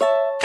you